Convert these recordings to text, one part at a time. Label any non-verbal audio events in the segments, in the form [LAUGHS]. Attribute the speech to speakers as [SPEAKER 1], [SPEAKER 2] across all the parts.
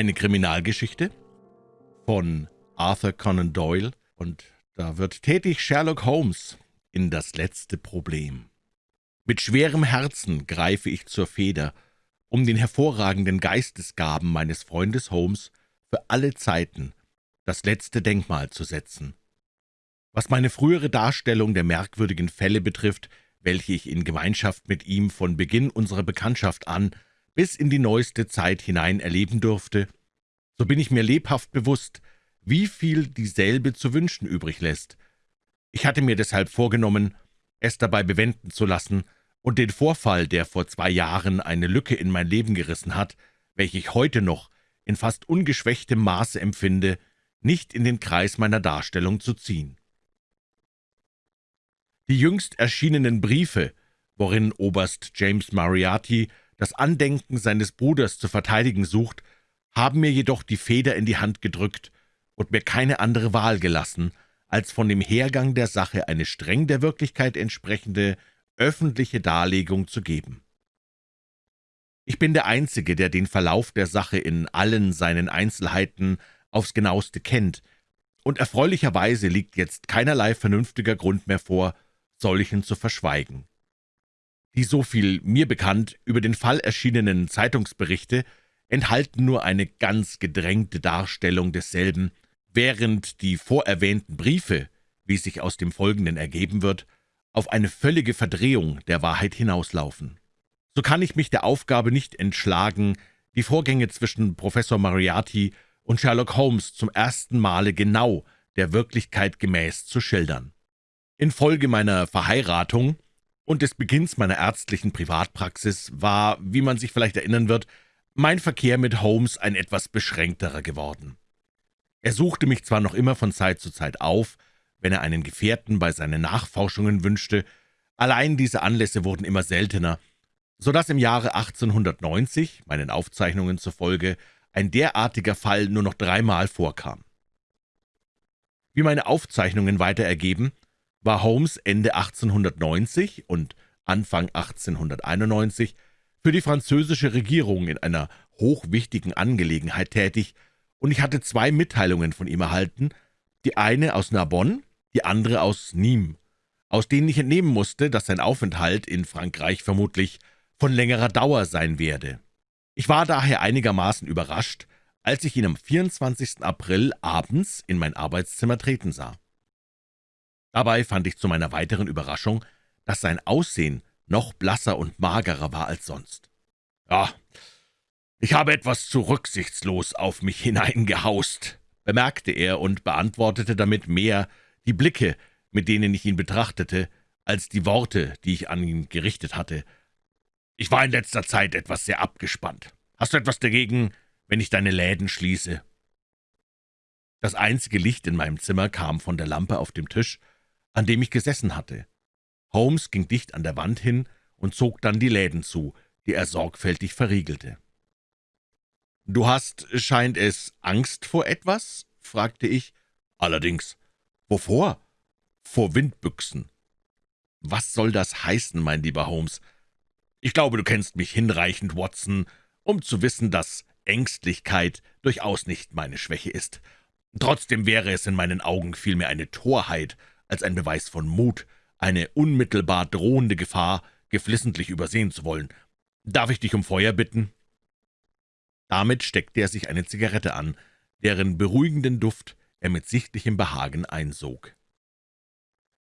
[SPEAKER 1] Eine Kriminalgeschichte von Arthur Conan Doyle und da wird tätig Sherlock Holmes in das letzte Problem. Mit schwerem Herzen greife ich zur Feder, um den hervorragenden Geistesgaben meines Freundes Holmes für alle Zeiten das letzte Denkmal zu setzen. Was meine frühere Darstellung der merkwürdigen Fälle betrifft, welche ich in Gemeinschaft mit ihm von Beginn unserer Bekanntschaft an bis in die neueste Zeit hinein erleben durfte, so bin ich mir lebhaft bewusst, wie viel dieselbe zu wünschen übrig lässt. Ich hatte mir deshalb vorgenommen, es dabei bewenden zu lassen und den Vorfall, der vor zwei Jahren eine Lücke in mein Leben gerissen hat, welche ich heute noch in fast ungeschwächtem Maße empfinde, nicht in den Kreis meiner Darstellung zu ziehen. Die jüngst erschienenen Briefe, worin Oberst James Moriarty das Andenken seines Bruders zu verteidigen sucht, haben mir jedoch die Feder in die Hand gedrückt und mir keine andere Wahl gelassen, als von dem Hergang der Sache eine streng der Wirklichkeit entsprechende öffentliche Darlegung zu geben. Ich bin der Einzige, der den Verlauf der Sache in allen seinen Einzelheiten aufs genaueste kennt, und erfreulicherweise liegt jetzt keinerlei vernünftiger Grund mehr vor, solchen zu verschweigen. Die so viel mir bekannt über den Fall erschienenen Zeitungsberichte enthalten nur eine ganz gedrängte Darstellung desselben, während die vorerwähnten Briefe, wie sich aus dem Folgenden ergeben wird, auf eine völlige Verdrehung der Wahrheit hinauslaufen. So kann ich mich der Aufgabe nicht entschlagen, die Vorgänge zwischen Professor Moriarty und Sherlock Holmes zum ersten Male genau der Wirklichkeit gemäß zu schildern. Infolge meiner Verheiratung und des Beginns meiner ärztlichen Privatpraxis war, wie man sich vielleicht erinnern wird, mein Verkehr mit Holmes ein etwas beschränkterer geworden. Er suchte mich zwar noch immer von Zeit zu Zeit auf, wenn er einen Gefährten bei seinen Nachforschungen wünschte, allein diese Anlässe wurden immer seltener, so dass im Jahre 1890, meinen Aufzeichnungen zufolge, ein derartiger Fall nur noch dreimal vorkam. Wie meine Aufzeichnungen weiter ergeben, war Holmes Ende 1890 und Anfang 1891 für die französische Regierung in einer hochwichtigen Angelegenheit tätig, und ich hatte zwei Mitteilungen von ihm erhalten, die eine aus Narbonne, die andere aus Nîmes, aus denen ich entnehmen musste, dass sein Aufenthalt in Frankreich vermutlich von längerer Dauer sein werde. Ich war daher einigermaßen überrascht, als ich ihn am 24. April abends in mein Arbeitszimmer treten sah. Dabei fand ich zu meiner weiteren Überraschung, dass sein Aussehen noch blasser und magerer war als sonst. »Ja, ich habe etwas zu rücksichtslos auf mich [LAUGHS] hineingehaust«, bemerkte er und beantwortete damit mehr die Blicke, mit denen ich ihn betrachtete, als die Worte, die ich an ihn gerichtet hatte. »Ich war in letzter Zeit etwas sehr abgespannt. Hast du etwas dagegen, wenn ich deine Läden schließe?« Das einzige Licht in meinem Zimmer kam von der Lampe auf dem Tisch, an dem ich gesessen hatte. Holmes ging dicht an der Wand hin und zog dann die Läden zu, die er sorgfältig verriegelte. »Du hast, scheint es, Angst vor etwas?« fragte ich. »Allerdings. Wovor?« »Vor Windbüchsen.« »Was soll das heißen, mein lieber Holmes?« »Ich glaube, du kennst mich hinreichend, Watson, um zu wissen, dass Ängstlichkeit durchaus nicht meine Schwäche ist. Trotzdem wäre es in meinen Augen vielmehr eine Torheit als ein Beweis von Mut, eine unmittelbar drohende Gefahr geflissentlich übersehen zu wollen. Darf ich dich um Feuer bitten?« Damit steckte er sich eine Zigarette an, deren beruhigenden Duft er mit sichtlichem Behagen einsog.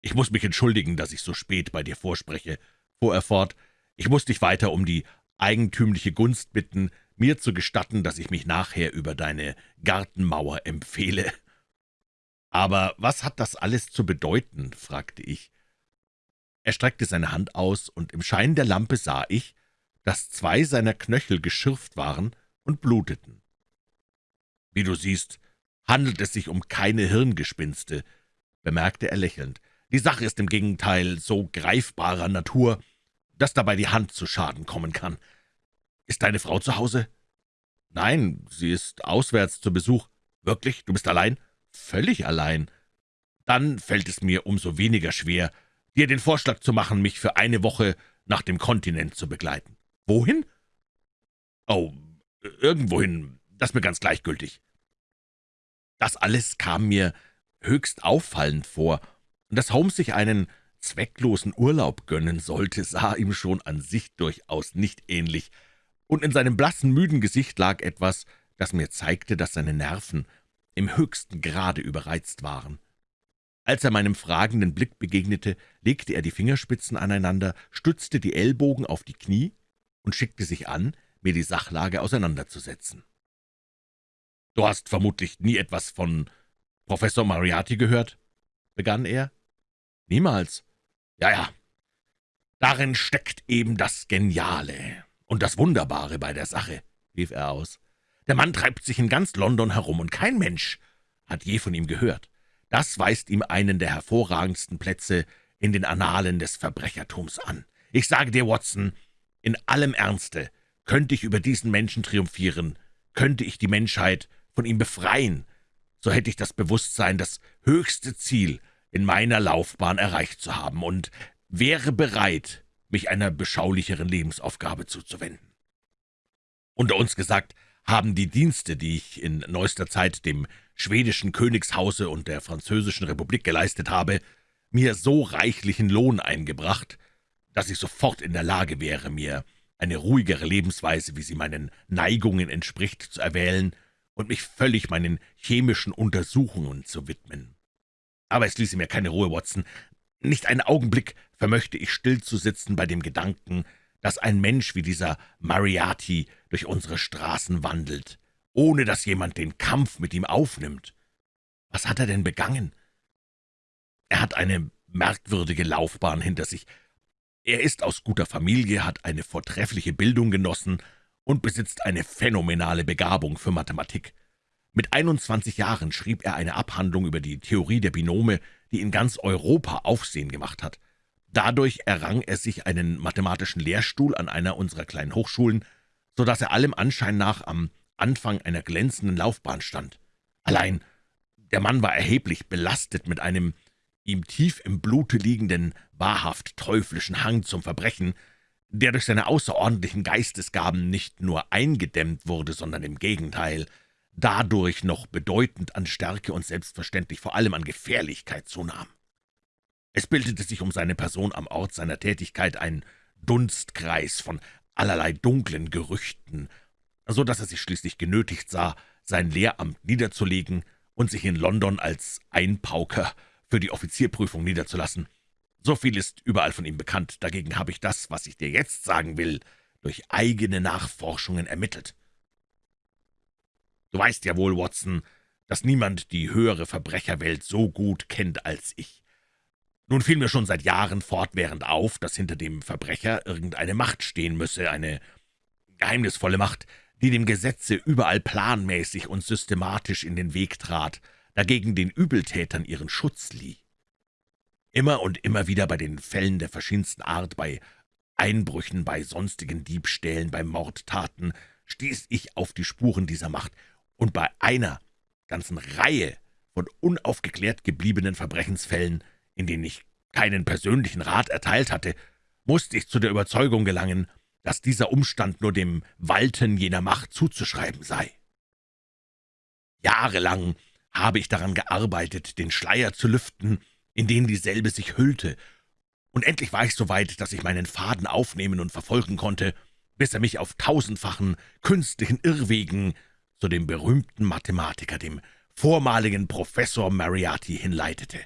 [SPEAKER 1] »Ich muss mich entschuldigen, dass ich so spät bei dir vorspreche«, fuhr er fort. »Ich muss dich weiter um die eigentümliche Gunst bitten, mir zu gestatten, dass ich mich nachher über deine Gartenmauer empfehle.« »Aber was hat das alles zu bedeuten?« fragte ich. Er streckte seine Hand aus, und im Schein der Lampe sah ich, dass zwei seiner Knöchel geschürft waren und bluteten. »Wie du siehst, handelt es sich um keine Hirngespinste«, bemerkte er lächelnd. »Die Sache ist im Gegenteil so greifbarer Natur, dass dabei die Hand zu Schaden kommen kann. Ist deine Frau zu Hause?« »Nein, sie ist auswärts zu Besuch.« »Wirklich? Du bist allein?« »Völlig allein.« »Dann fällt es mir umso weniger schwer, dir den Vorschlag zu machen, mich für eine Woche nach dem Kontinent zu begleiten.« »Wohin?« »Oh, irgendwohin, das ist mir ganz gleichgültig.« Das alles kam mir höchst auffallend vor, und dass Holmes sich einen zwecklosen Urlaub gönnen sollte, sah ihm schon an sich durchaus nicht ähnlich, und in seinem blassen, müden Gesicht lag etwas, das mir zeigte, dass seine Nerven im höchsten Grade überreizt waren. Als er meinem fragenden Blick begegnete, legte er die Fingerspitzen aneinander, stützte die Ellbogen auf die Knie und schickte sich an, mir die Sachlage auseinanderzusetzen. »Du hast vermutlich nie etwas von Professor Moriarty gehört?« begann er. »Niemals.« »Ja, ja, darin steckt eben das Geniale und das Wunderbare bei der Sache«, rief er aus. »Der Mann treibt sich in ganz London herum, und kein Mensch hat je von ihm gehört. Das weist ihm einen der hervorragendsten Plätze in den Annalen des Verbrechertums an. Ich sage dir, Watson, in allem Ernste, könnte ich über diesen Menschen triumphieren, könnte ich die Menschheit von ihm befreien, so hätte ich das Bewusstsein, das höchste Ziel in meiner Laufbahn erreicht zu haben und wäre bereit, mich einer beschaulicheren Lebensaufgabe zuzuwenden. Unter uns gesagt, haben die Dienste, die ich in neuester Zeit dem schwedischen Königshause und der französischen Republik geleistet habe, mir so reichlichen Lohn eingebracht, dass ich sofort in der Lage wäre, mir eine ruhigere Lebensweise, wie sie meinen Neigungen entspricht, zu erwählen und mich völlig meinen chemischen Untersuchungen zu widmen. Aber es ließe mir keine Ruhe, Watson. Nicht einen Augenblick vermöchte ich still zu sitzen bei dem Gedanken, dass ein Mensch wie dieser Mariati durch unsere Straßen wandelt, ohne dass jemand den Kampf mit ihm aufnimmt. Was hat er denn begangen? Er hat eine merkwürdige Laufbahn hinter sich. Er ist aus guter Familie, hat eine vortreffliche Bildung genossen und besitzt eine phänomenale Begabung für Mathematik. Mit 21 Jahren schrieb er eine Abhandlung über die Theorie der Binome, die in ganz Europa Aufsehen gemacht hat. Dadurch errang er sich einen mathematischen Lehrstuhl an einer unserer kleinen Hochschulen, so dass er allem Anschein nach am Anfang einer glänzenden Laufbahn stand. Allein der Mann war erheblich belastet mit einem ihm tief im Blute liegenden, wahrhaft teuflischen Hang zum Verbrechen, der durch seine außerordentlichen Geistesgaben nicht nur eingedämmt wurde, sondern im Gegenteil dadurch noch bedeutend an Stärke und selbstverständlich vor allem an Gefährlichkeit zunahm. Es bildete sich um seine Person am Ort seiner Tätigkeit ein Dunstkreis von allerlei dunklen Gerüchten, so dass er sich schließlich genötigt sah, sein Lehramt niederzulegen und sich in London als Einpauker für die Offizierprüfung niederzulassen. So viel ist überall von ihm bekannt, dagegen habe ich das, was ich dir jetzt sagen will, durch eigene Nachforschungen ermittelt. Du weißt ja wohl, Watson, dass niemand die höhere Verbrecherwelt so gut kennt als ich. Nun fiel mir schon seit Jahren fortwährend auf, dass hinter dem Verbrecher irgendeine Macht stehen müsse, eine geheimnisvolle Macht, die dem Gesetze überall planmäßig und systematisch in den Weg trat, dagegen den Übeltätern ihren Schutz lieh. Immer und immer wieder bei den Fällen der verschiedensten Art, bei Einbrüchen, bei sonstigen Diebstählen, bei Mordtaten, stieß ich auf die Spuren dieser Macht, und bei einer ganzen Reihe von unaufgeklärt gebliebenen Verbrechensfällen in denen ich keinen persönlichen Rat erteilt hatte, musste ich zu der Überzeugung gelangen, dass dieser Umstand nur dem Walten jener Macht zuzuschreiben sei. Jahrelang habe ich daran gearbeitet, den Schleier zu lüften, in den dieselbe sich hüllte, und endlich war ich so weit, dass ich meinen Faden aufnehmen und verfolgen konnte, bis er mich auf tausendfachen künstlichen Irrwegen zu dem berühmten Mathematiker, dem vormaligen Professor Mariati, hinleitete.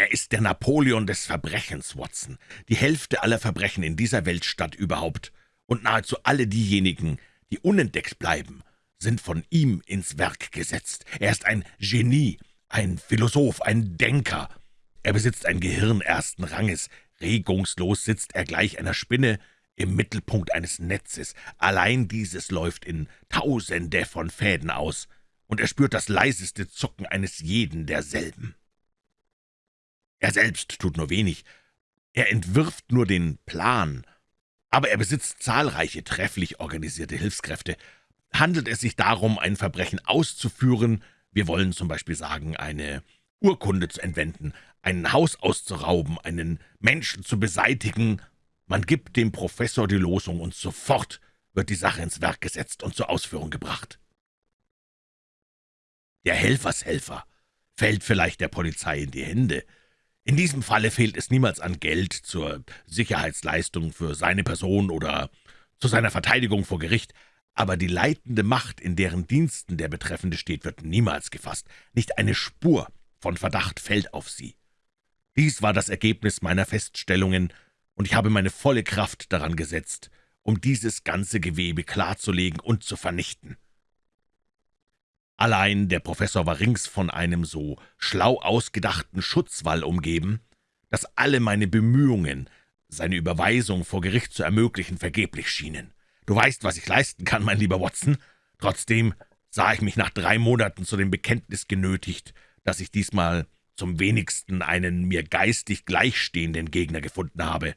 [SPEAKER 1] Er ist der Napoleon des Verbrechens, Watson, die Hälfte aller Verbrechen in dieser Weltstadt überhaupt, und nahezu alle diejenigen, die unentdeckt bleiben, sind von ihm ins Werk gesetzt. Er ist ein Genie, ein Philosoph, ein Denker. Er besitzt ein Gehirn ersten Ranges. Regungslos sitzt er gleich einer Spinne im Mittelpunkt eines Netzes. Allein dieses läuft in Tausende von Fäden aus, und er spürt das leiseste Zucken eines jeden derselben. Er selbst tut nur wenig. Er entwirft nur den Plan, aber er besitzt zahlreiche trefflich organisierte Hilfskräfte. Handelt es sich darum, ein Verbrechen auszuführen, wir wollen zum Beispiel sagen, eine Urkunde zu entwenden, ein Haus auszurauben, einen Menschen zu beseitigen, man gibt dem Professor die Losung, und sofort wird die Sache ins Werk gesetzt und zur Ausführung gebracht. Der Helfershelfer fällt vielleicht der Polizei in die Hände. In diesem Falle fehlt es niemals an Geld zur Sicherheitsleistung für seine Person oder zu seiner Verteidigung vor Gericht, aber die leitende Macht, in deren Diensten der Betreffende steht, wird niemals gefasst. Nicht eine Spur von Verdacht fällt auf sie. Dies war das Ergebnis meiner Feststellungen, und ich habe meine volle Kraft daran gesetzt, um dieses ganze Gewebe klarzulegen und zu vernichten. Allein der Professor war rings von einem so schlau ausgedachten Schutzwall umgeben, dass alle meine Bemühungen, seine Überweisung vor Gericht zu ermöglichen, vergeblich schienen. Du weißt, was ich leisten kann, mein lieber Watson. Trotzdem sah ich mich nach drei Monaten zu dem Bekenntnis genötigt, dass ich diesmal zum wenigsten einen mir geistig gleichstehenden Gegner gefunden habe.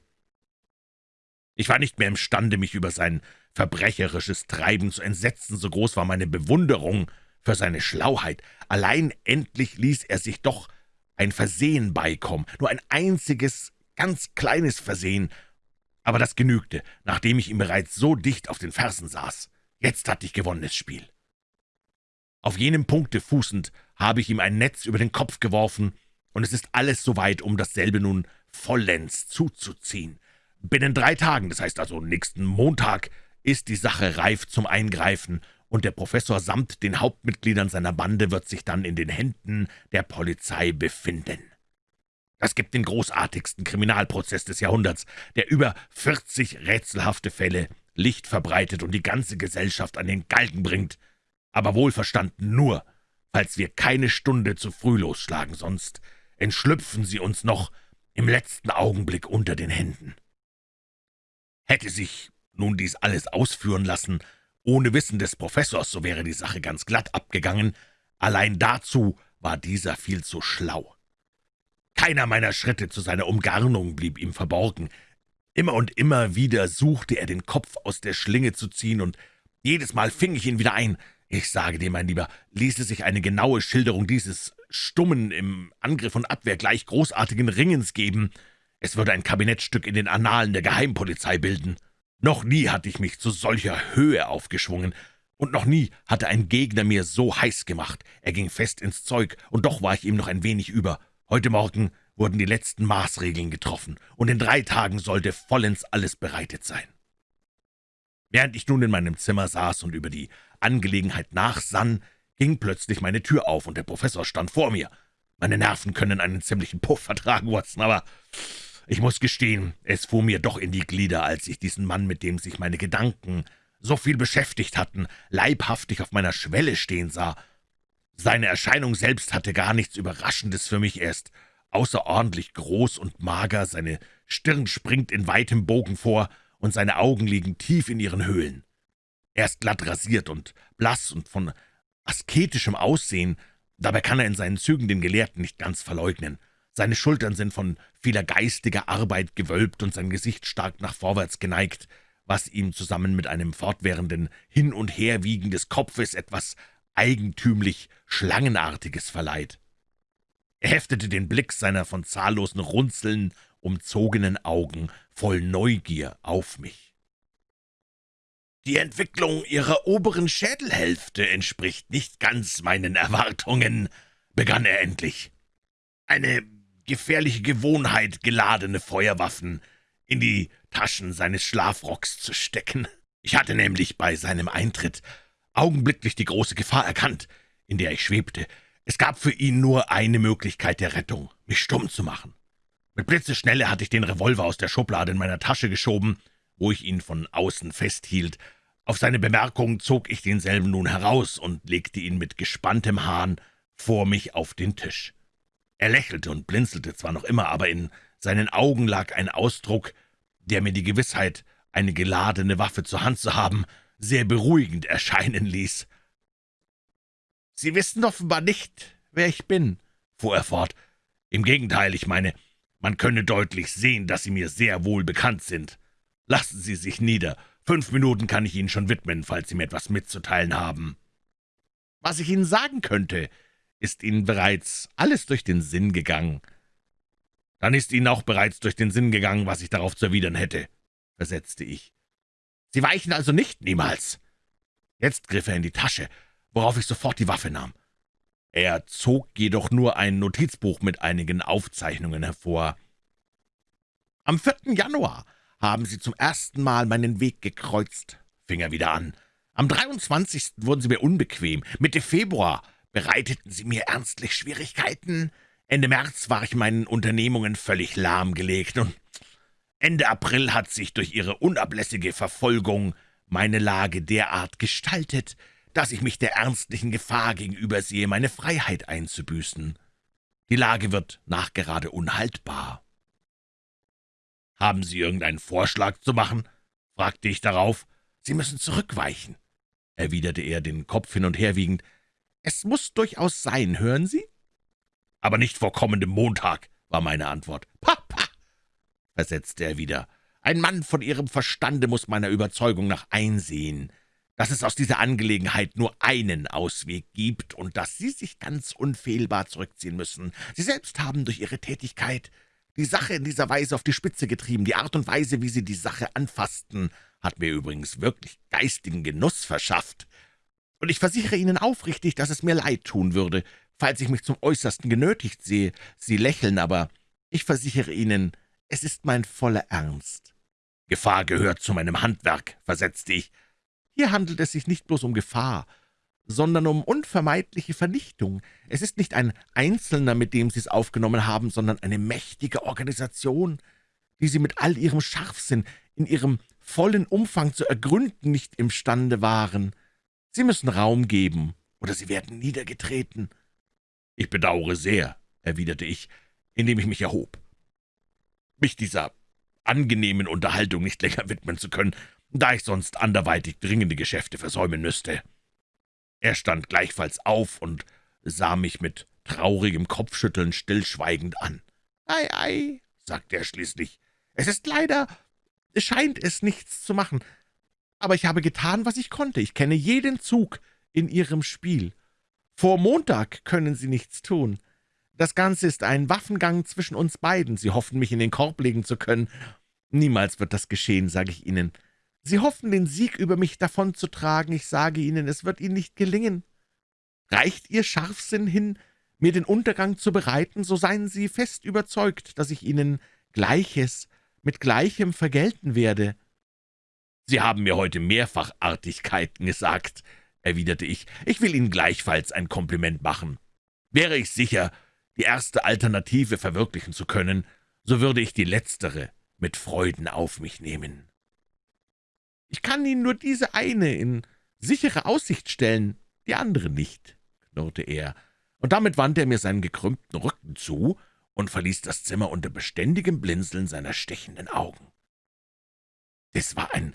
[SPEAKER 1] Ich war nicht mehr imstande, mich über sein verbrecherisches Treiben zu entsetzen, so groß war meine Bewunderung für seine Schlauheit. Allein endlich ließ er sich doch ein Versehen beikommen, nur ein einziges, ganz kleines Versehen, aber das genügte, nachdem ich ihm bereits so dicht auf den Fersen saß. Jetzt hatte ich gewonnenes Spiel. Auf jenem Punkte fußend habe ich ihm ein Netz über den Kopf geworfen, und es ist alles soweit, um dasselbe nun vollends zuzuziehen. Binnen drei Tagen, das heißt also nächsten Montag, ist die Sache reif zum Eingreifen, und der Professor samt den Hauptmitgliedern seiner Bande wird sich dann in den Händen der Polizei befinden. Das gibt den großartigsten Kriminalprozess des Jahrhunderts, der über 40 rätselhafte Fälle Licht verbreitet und die ganze Gesellschaft an den Galgen bringt, aber wohlverstanden nur, falls wir keine Stunde zu früh losschlagen, sonst entschlüpfen sie uns noch im letzten Augenblick unter den Händen. Hätte sich nun dies alles ausführen lassen, ohne Wissen des Professors, so wäre die Sache ganz glatt abgegangen. Allein dazu war dieser viel zu schlau. Keiner meiner Schritte zu seiner Umgarnung blieb ihm verborgen. Immer und immer wieder suchte er den Kopf aus der Schlinge zu ziehen, und jedes Mal fing ich ihn wieder ein. Ich sage dir, mein Lieber, ließe sich eine genaue Schilderung dieses stummen, im Angriff und Abwehr gleich großartigen Ringens geben, es würde ein Kabinettstück in den Annalen der Geheimpolizei bilden. Noch nie hatte ich mich zu solcher Höhe aufgeschwungen, und noch nie hatte ein Gegner mir so heiß gemacht. Er ging fest ins Zeug, und doch war ich ihm noch ein wenig über. Heute Morgen wurden die letzten Maßregeln getroffen, und in drei Tagen sollte vollends alles bereitet sein. Während ich nun in meinem Zimmer saß und über die Angelegenheit nachsann, ging plötzlich meine Tür auf, und der Professor stand vor mir. Meine Nerven können einen ziemlichen Puff vertragen, Watson, aber ich muss gestehen, es fuhr mir doch in die Glieder, als ich diesen Mann, mit dem sich meine Gedanken so viel beschäftigt hatten, leibhaftig auf meiner Schwelle stehen sah. Seine Erscheinung selbst hatte gar nichts Überraschendes für mich. Er ist außerordentlich groß und mager, seine Stirn springt in weitem Bogen vor, und seine Augen liegen tief in ihren Höhlen. Er ist glatt rasiert und blass und von asketischem Aussehen, dabei kann er in seinen Zügen den Gelehrten nicht ganz verleugnen. Seine Schultern sind von vieler geistiger Arbeit gewölbt und sein Gesicht stark nach vorwärts geneigt, was ihm zusammen mit einem fortwährenden Hin- und Herwiegen des Kopfes etwas eigentümlich Schlangenartiges verleiht. Er heftete den Blick seiner von zahllosen Runzeln umzogenen Augen voll Neugier auf mich. »Die Entwicklung Ihrer oberen Schädelhälfte entspricht nicht ganz meinen Erwartungen«, begann er endlich. »Eine gefährliche Gewohnheit, geladene Feuerwaffen in die Taschen seines Schlafrocks zu stecken. Ich hatte nämlich bei seinem Eintritt augenblicklich die große Gefahr erkannt, in der ich schwebte. Es gab für ihn nur eine Möglichkeit der Rettung, mich stumm zu machen. Mit Blitzeschnelle hatte ich den Revolver aus der Schublade in meiner Tasche geschoben, wo ich ihn von außen festhielt. Auf seine Bemerkung zog ich denselben nun heraus und legte ihn mit gespanntem Hahn vor mich auf den Tisch. Er lächelte und blinzelte zwar noch immer, aber in seinen Augen lag ein Ausdruck, der mir die Gewissheit, eine geladene Waffe zur Hand zu haben, sehr beruhigend erscheinen ließ. »Sie wissen offenbar nicht, wer ich bin«, fuhr er fort. »Im Gegenteil, ich meine, man könne deutlich sehen, dass Sie mir sehr wohl bekannt sind. Lassen Sie sich nieder. Fünf Minuten kann ich Ihnen schon widmen, falls Sie mir etwas mitzuteilen haben.« »Was ich Ihnen sagen könnte«, ist Ihnen bereits alles durch den Sinn gegangen. Dann ist Ihnen auch bereits durch den Sinn gegangen, was ich darauf zu erwidern hätte, versetzte ich. Sie weichen also nicht, niemals. Jetzt griff er in die Tasche, worauf ich sofort die Waffe nahm. Er zog jedoch nur ein Notizbuch mit einigen Aufzeichnungen hervor. »Am 4. Januar haben Sie zum ersten Mal meinen Weg gekreuzt«, fing er wieder an. »Am 23. wurden Sie mir unbequem. Mitte Februar bereiteten Sie mir ernstlich Schwierigkeiten. Ende März war ich meinen Unternehmungen völlig lahmgelegt und Ende April hat sich durch Ihre unablässige Verfolgung meine Lage derart gestaltet, dass ich mich der ernstlichen Gefahr gegenüber sehe, meine Freiheit einzubüßen. Die Lage wird nachgerade unhaltbar. »Haben Sie irgendeinen Vorschlag zu machen?« fragte ich darauf. »Sie müssen zurückweichen«, erwiderte er, den Kopf hin und her wiegend. »Es muss durchaus sein, hören Sie?« »Aber nicht vor kommendem Montag«, war meine Antwort. »Papa«, versetzte er wieder, »ein Mann von Ihrem Verstande muss meiner Überzeugung nach einsehen, dass es aus dieser Angelegenheit nur einen Ausweg gibt und dass Sie sich ganz unfehlbar zurückziehen müssen. Sie selbst haben durch Ihre Tätigkeit die Sache in dieser Weise auf die Spitze getrieben. Die Art und Weise, wie Sie die Sache anfassten, hat mir übrigens wirklich geistigen Genuss verschafft. Und ich versichere Ihnen aufrichtig, dass es mir leid tun würde, falls ich mich zum Äußersten genötigt sehe. Sie lächeln, aber ich versichere Ihnen, es ist mein voller Ernst. »Gefahr gehört zu meinem Handwerk«, versetzte ich. Hier handelt es sich nicht bloß um Gefahr, sondern um unvermeidliche Vernichtung. Es ist nicht ein Einzelner, mit dem Sie es aufgenommen haben, sondern eine mächtige Organisation, die Sie mit all Ihrem Scharfsinn in Ihrem vollen Umfang zu ergründen nicht imstande waren. Sie müssen Raum geben, oder Sie werden niedergetreten.« »Ich bedauere sehr«, erwiderte ich, indem ich mich erhob. »Mich dieser angenehmen Unterhaltung nicht länger widmen zu können, da ich sonst anderweitig dringende Geschäfte versäumen müsste.« Er stand gleichfalls auf und sah mich mit traurigem Kopfschütteln stillschweigend an. »Ei, ei«, sagte er schließlich, »es ist leider, scheint es nichts zu machen, aber ich habe getan, was ich konnte. Ich kenne jeden Zug in Ihrem Spiel. Vor Montag können Sie nichts tun. Das Ganze ist ein Waffengang zwischen uns beiden. Sie hoffen, mich in den Korb legen zu können. Niemals wird das geschehen, sage ich Ihnen. Sie hoffen, den Sieg über mich davonzutragen. Ich sage Ihnen, es wird Ihnen nicht gelingen. Reicht Ihr Scharfsinn hin, mir den Untergang zu bereiten, so seien Sie fest überzeugt, dass ich Ihnen Gleiches mit Gleichem vergelten werde.« »Sie haben mir heute mehrfach Artigkeiten gesagt«, erwiderte ich. »Ich will Ihnen gleichfalls ein Kompliment machen. Wäre ich sicher, die erste Alternative verwirklichen zu können, so würde ich die letztere mit Freuden auf mich nehmen.« »Ich kann Ihnen nur diese eine in sichere Aussicht stellen, die andere nicht«, knurrte er, und damit wandte er mir seinen gekrümmten Rücken zu und verließ das Zimmer unter beständigem Blinzeln seiner stechenden Augen. Es war ein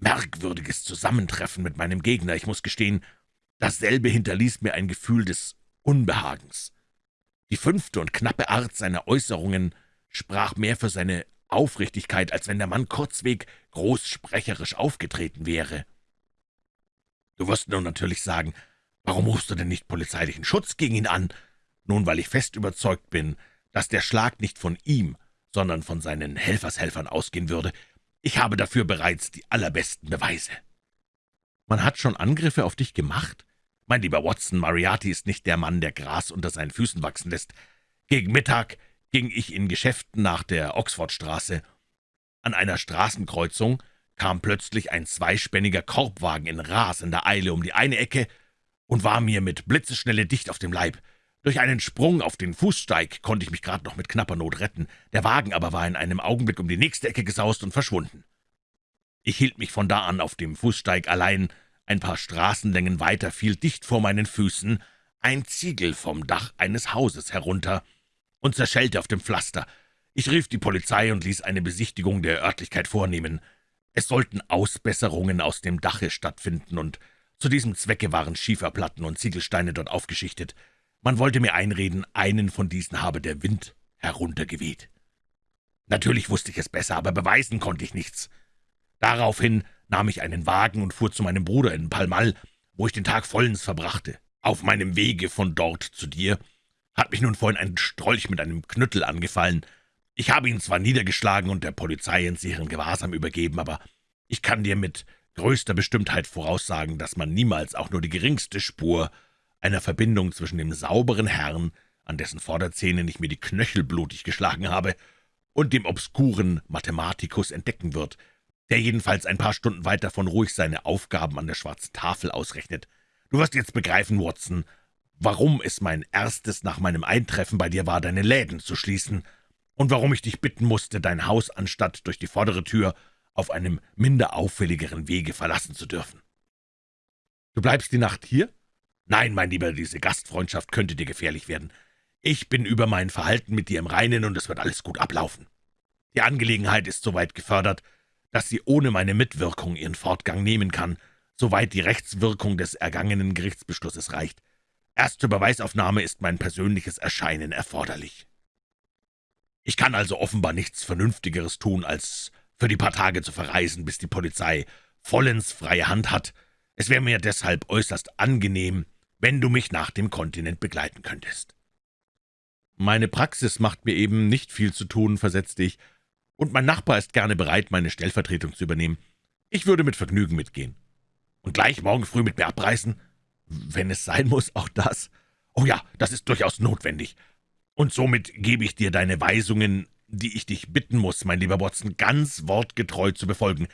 [SPEAKER 1] merkwürdiges Zusammentreffen mit meinem Gegner, ich muss gestehen, dasselbe hinterließ mir ein Gefühl des Unbehagens. Die fünfte und knappe Art seiner Äußerungen sprach mehr für seine Aufrichtigkeit, als wenn der Mann kurzweg großsprecherisch aufgetreten wäre. »Du wirst nun natürlich sagen, warum rufst du denn nicht polizeilichen Schutz gegen ihn an?« Nun, weil ich fest überzeugt bin, dass der Schlag nicht von ihm, sondern von seinen Helfershelfern ausgehen würde. Ich habe dafür bereits die allerbesten Beweise.« »Man hat schon Angriffe auf dich gemacht?« »Mein lieber Watson, Mariarty ist nicht der Mann, der Gras unter seinen Füßen wachsen lässt. Gegen Mittag ging ich in Geschäften nach der Oxfordstraße. An einer Straßenkreuzung kam plötzlich ein zweispänniger Korbwagen in rasender Eile um die eine Ecke und war mir mit Blitzeschnelle dicht auf dem Leib. Durch einen Sprung auf den Fußsteig konnte ich mich gerade noch mit knapper Not retten, der Wagen aber war in einem Augenblick um die nächste Ecke gesaust und verschwunden. Ich hielt mich von da an auf dem Fußsteig allein, ein paar Straßenlängen weiter fiel dicht vor meinen Füßen ein Ziegel vom Dach eines Hauses herunter und zerschellte auf dem Pflaster. Ich rief die Polizei und ließ eine Besichtigung der Örtlichkeit vornehmen. Es sollten Ausbesserungen aus dem Dache stattfinden, und zu diesem Zwecke waren Schieferplatten und Ziegelsteine dort aufgeschichtet. Man wollte mir einreden, einen von diesen habe der Wind heruntergeweht. Natürlich wusste ich es besser, aber beweisen konnte ich nichts. Daraufhin nahm ich einen Wagen und fuhr zu meinem Bruder in Palmal, wo ich den Tag vollends verbrachte. Auf meinem Wege von dort zu dir hat mich nun vorhin ein Strolch mit einem Knüttel angefallen. Ich habe ihn zwar niedergeschlagen und der Polizei in sicheren Gewahrsam übergeben, aber ich kann dir mit größter Bestimmtheit voraussagen, dass man niemals auch nur die geringste Spur einer Verbindung zwischen dem sauberen Herrn, an dessen Vorderzähnen ich mir die Knöchel blutig geschlagen habe, und dem obskuren Mathematikus entdecken wird, der jedenfalls ein paar Stunden weit davon ruhig seine Aufgaben an der schwarzen Tafel ausrechnet. Du wirst jetzt begreifen, Watson, warum es mein erstes nach meinem Eintreffen bei dir war, deine Läden zu schließen, und warum ich dich bitten musste, dein Haus anstatt durch die vordere Tür auf einem minder auffälligeren Wege verlassen zu dürfen. Du bleibst die Nacht hier? Nein, mein Lieber, diese Gastfreundschaft könnte dir gefährlich werden. Ich bin über mein Verhalten mit dir im Reinen, und es wird alles gut ablaufen. Die Angelegenheit ist so weit gefördert, dass sie ohne meine Mitwirkung ihren Fortgang nehmen kann, soweit die Rechtswirkung des ergangenen Gerichtsbeschlusses reicht. Erst zur Beweisaufnahme ist mein persönliches Erscheinen erforderlich. Ich kann also offenbar nichts Vernünftigeres tun, als für die paar Tage zu verreisen, bis die Polizei vollends freie Hand hat. Es wäre mir deshalb äußerst angenehm, wenn du mich nach dem Kontinent begleiten könntest.« »Meine Praxis macht mir eben nicht viel zu tun«, versetzte ich, »und mein Nachbar ist gerne bereit, meine Stellvertretung zu übernehmen. Ich würde mit Vergnügen mitgehen.« »Und gleich morgen früh mit mir abreisen?« »Wenn es sein muss, auch das.« »Oh ja, das ist durchaus notwendig. Und somit gebe ich dir deine Weisungen, die ich dich bitten muss, mein lieber Watson, ganz wortgetreu zu befolgen,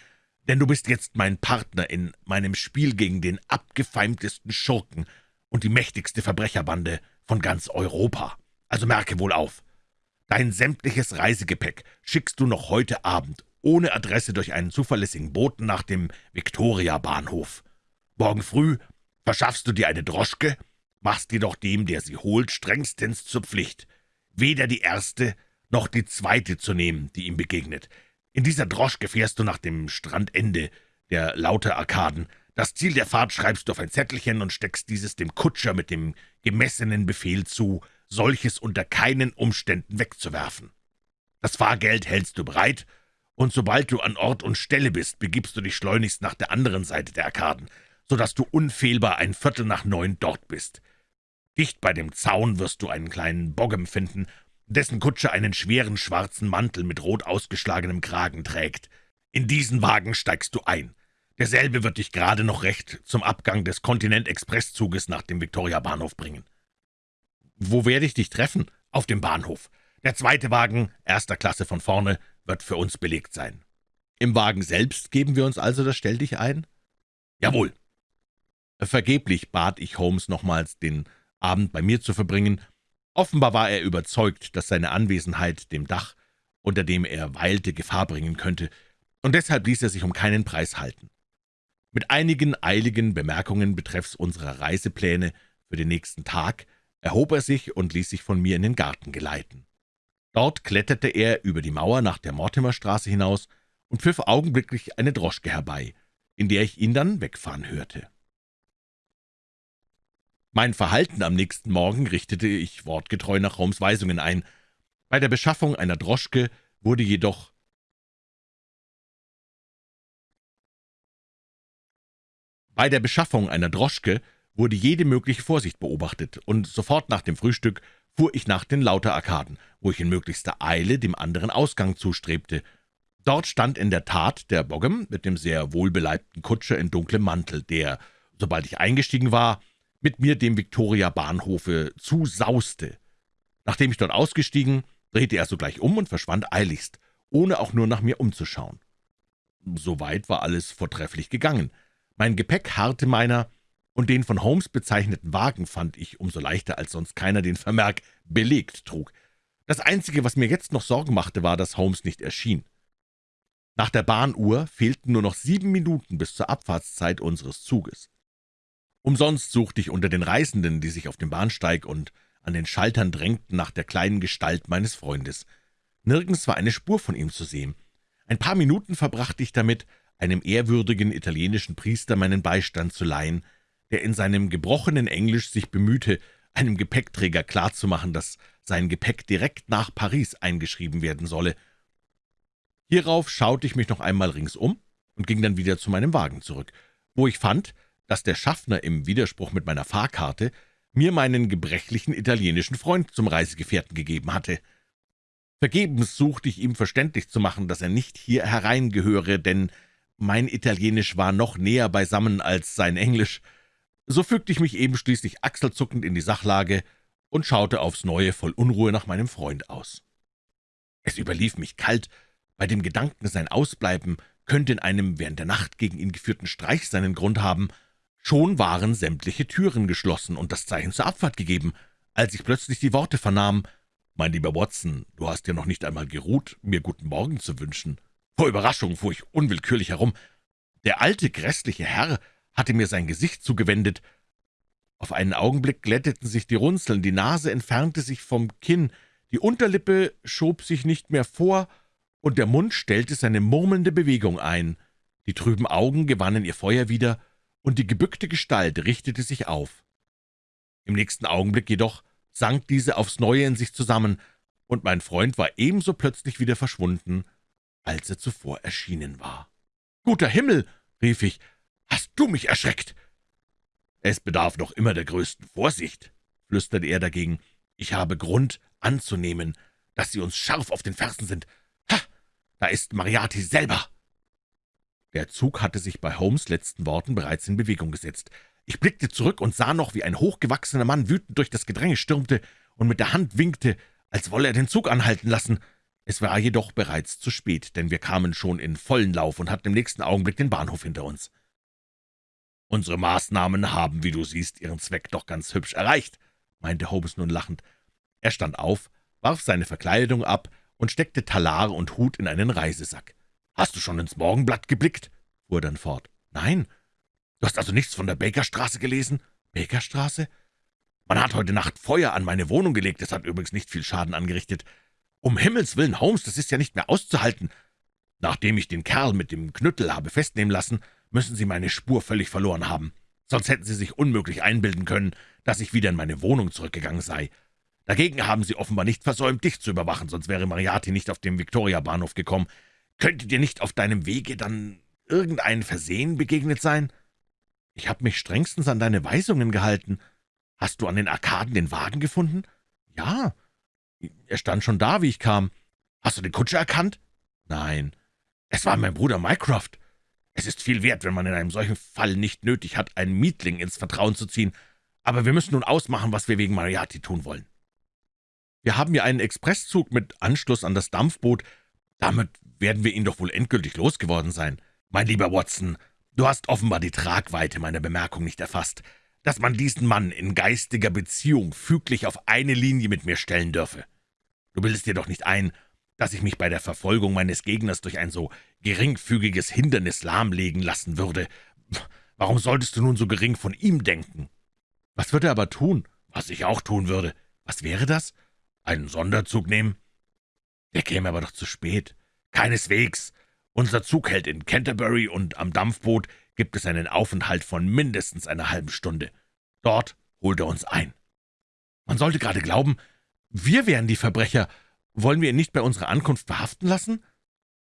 [SPEAKER 1] denn du bist jetzt mein Partner in meinem Spiel gegen den abgefeimtesten Schurken und die mächtigste Verbrecherbande von ganz Europa. Also merke wohl auf. Dein sämtliches Reisegepäck schickst du noch heute Abend ohne Adresse durch einen zuverlässigen Boten nach dem Victoria-Bahnhof. Morgen früh verschaffst du dir eine Droschke, machst jedoch dem, der sie holt, strengstens zur Pflicht, weder die erste noch die zweite zu nehmen, die ihm begegnet. In dieser Droschke fährst du nach dem Strandende der lauter Arkaden. Das Ziel der Fahrt schreibst du auf ein Zettelchen und steckst dieses dem Kutscher mit dem gemessenen Befehl zu, solches unter keinen Umständen wegzuwerfen. Das Fahrgeld hältst du bereit, und sobald du an Ort und Stelle bist, begibst du dich schleunigst nach der anderen Seite der Arkaden, so dass du unfehlbar ein Viertel nach neun dort bist. Dicht bei dem Zaun wirst du einen kleinen Boggem finden, dessen Kutscher einen schweren schwarzen Mantel mit rot ausgeschlagenem Kragen trägt. In diesen Wagen steigst du ein. Derselbe wird dich gerade noch recht zum Abgang des Kontinent-Expresszuges nach dem Victoria-Bahnhof bringen. »Wo werde ich dich treffen?« »Auf dem Bahnhof. Der zweite Wagen, erster Klasse von vorne, wird für uns belegt sein.« »Im Wagen selbst geben wir uns also das Stelldich ein?« »Jawohl.« Vergeblich bat ich Holmes nochmals, den Abend bei mir zu verbringen, Offenbar war er überzeugt, dass seine Anwesenheit dem Dach, unter dem er weilte, Gefahr bringen könnte, und deshalb ließ er sich um keinen Preis halten. Mit einigen eiligen Bemerkungen betreffs unserer Reisepläne für den nächsten Tag erhob er sich und ließ sich von mir in den Garten geleiten. Dort kletterte er über die Mauer nach der Mortimerstraße hinaus und pfiff augenblicklich eine Droschke herbei, in der ich ihn dann wegfahren hörte. Mein Verhalten am nächsten Morgen richtete ich wortgetreu nach Holmes Weisungen ein. Bei der Beschaffung einer Droschke wurde jedoch Bei der Beschaffung einer Droschke wurde jede mögliche Vorsicht beobachtet, und sofort nach dem Frühstück fuhr ich nach den Lauter-Arkaden, wo ich in möglichster Eile dem anderen Ausgang zustrebte. Dort stand in der Tat der Boggem mit dem sehr wohlbeleibten Kutscher in dunklem Mantel, der, sobald ich eingestiegen war, mit mir dem Victoria-Bahnhofe zusauste. Nachdem ich dort ausgestiegen, drehte er sogleich um und verschwand eiligst, ohne auch nur nach mir umzuschauen. Soweit war alles vortrefflich gegangen. Mein Gepäck harrte meiner, und den von Holmes bezeichneten Wagen fand ich umso leichter, als sonst keiner den Vermerk »belegt« trug. Das Einzige, was mir jetzt noch Sorgen machte, war, dass Holmes nicht erschien. Nach der Bahnuhr fehlten nur noch sieben Minuten bis zur Abfahrtszeit unseres Zuges. Umsonst suchte ich unter den Reisenden, die sich auf dem Bahnsteig und an den Schaltern drängten, nach der kleinen Gestalt meines Freundes. Nirgends war eine Spur von ihm zu sehen. Ein paar Minuten verbrachte ich damit, einem ehrwürdigen italienischen Priester meinen Beistand zu leihen, der in seinem gebrochenen Englisch sich bemühte, einem Gepäckträger klarzumachen, dass sein Gepäck direkt nach Paris eingeschrieben werden solle. Hierauf schaute ich mich noch einmal ringsum und ging dann wieder zu meinem Wagen zurück, wo ich fand, dass der Schaffner im Widerspruch mit meiner Fahrkarte mir meinen gebrechlichen italienischen Freund zum Reisegefährten gegeben hatte. Vergebens suchte ich ihm verständlich zu machen, dass er nicht hier hereingehöre, denn mein Italienisch war noch näher beisammen als sein Englisch. So fügte ich mich eben schließlich achselzuckend in die Sachlage und schaute aufs Neue voll Unruhe nach meinem Freund aus. Es überlief mich kalt, bei dem Gedanken, sein Ausbleiben könnte in einem während der Nacht gegen ihn geführten Streich seinen Grund haben. Schon waren sämtliche Türen geschlossen und das Zeichen zur Abfahrt gegeben, als ich plötzlich die Worte vernahm, »Mein lieber Watson, du hast ja noch nicht einmal geruht, mir guten Morgen zu wünschen.« Vor Überraschung fuhr ich unwillkürlich herum. Der alte, grässliche Herr hatte mir sein Gesicht zugewendet. Auf einen Augenblick glätteten sich die Runzeln, die Nase entfernte sich vom Kinn, die Unterlippe schob sich nicht mehr vor, und der Mund stellte seine murmelnde Bewegung ein. Die trüben Augen gewannen ihr Feuer wieder, und die gebückte Gestalt richtete sich auf. Im nächsten Augenblick jedoch sank diese aufs Neue in sich zusammen, und mein Freund war ebenso plötzlich wieder verschwunden, als er zuvor erschienen war. »Guter Himmel!« rief ich, »hast du mich erschreckt?« »Es bedarf noch immer der größten Vorsicht«, flüsterte er dagegen. »Ich habe Grund anzunehmen, dass Sie uns scharf auf den Fersen sind. Ha, da ist Mariati selber!« Der Zug hatte sich bei Holmes' letzten Worten bereits in Bewegung gesetzt. Ich blickte zurück und sah noch, wie ein hochgewachsener Mann wütend durch das Gedränge stürmte und mit der Hand winkte, als wolle er den Zug anhalten lassen. Es war jedoch bereits zu spät, denn wir kamen schon in vollen Lauf und hatten im nächsten Augenblick den Bahnhof hinter uns. »Unsere Maßnahmen haben, wie du siehst, ihren Zweck doch ganz hübsch erreicht«, meinte Holmes nun lachend. Er stand auf, warf seine Verkleidung ab und steckte Talar und Hut in einen Reisesack. »Hast du schon ins Morgenblatt geblickt?« fuhr er dann fort. »Nein. Du hast also nichts von der Bakerstraße gelesen?« »Bakerstraße?« »Man hat heute Nacht Feuer an meine Wohnung gelegt. Es hat übrigens nicht viel Schaden angerichtet. Um Himmels willen, Holmes, das ist ja nicht mehr auszuhalten. Nachdem ich den Kerl mit dem Knüttel habe festnehmen lassen, müssen Sie meine Spur völlig verloren haben. Sonst hätten Sie sich unmöglich einbilden können, dass ich wieder in meine Wohnung zurückgegangen sei. Dagegen haben Sie offenbar nicht versäumt, dich zu überwachen, sonst wäre Mariati nicht auf dem Victoria-Bahnhof gekommen. Könnte dir nicht auf deinem Wege dann irgendein Versehen begegnet sein?« »Ich habe mich strengstens an deine Weisungen gehalten. Hast du an den Arkaden den Wagen gefunden?« »Ja, er stand schon da, wie ich kam. Hast du den Kutscher erkannt?« »Nein, es war mein Bruder Mycroft. Es ist viel wert, wenn man in einem solchen Fall nicht nötig hat, einen Mietling ins Vertrauen zu ziehen. Aber wir müssen nun ausmachen, was wir wegen Mariati tun wollen. Wir haben ja einen Expresszug mit Anschluss an das Dampfboot. Damit werden wir ihn doch wohl endgültig losgeworden sein. Mein lieber Watson, du hast offenbar die Tragweite meiner Bemerkung nicht erfasst, dass man diesen Mann in geistiger Beziehung füglich auf eine Linie mit mir stellen dürfe. Du bildest dir doch nicht ein, dass ich mich bei der Verfolgung meines Gegners durch ein so geringfügiges Hindernis lahmlegen lassen würde. Warum solltest du nun so gering von ihm denken? Was würde er aber tun? Was ich auch tun würde. Was wäre das? Einen Sonderzug nehmen? Der käme aber doch zu spät. Keineswegs. Unser Zug hält in Canterbury und am Dampfboot gibt es einen Aufenthalt von mindestens einer halben Stunde. Dort holt er uns ein. Man sollte gerade glauben, wir wären die Verbrecher. Wollen wir ihn nicht bei unserer Ankunft verhaften lassen?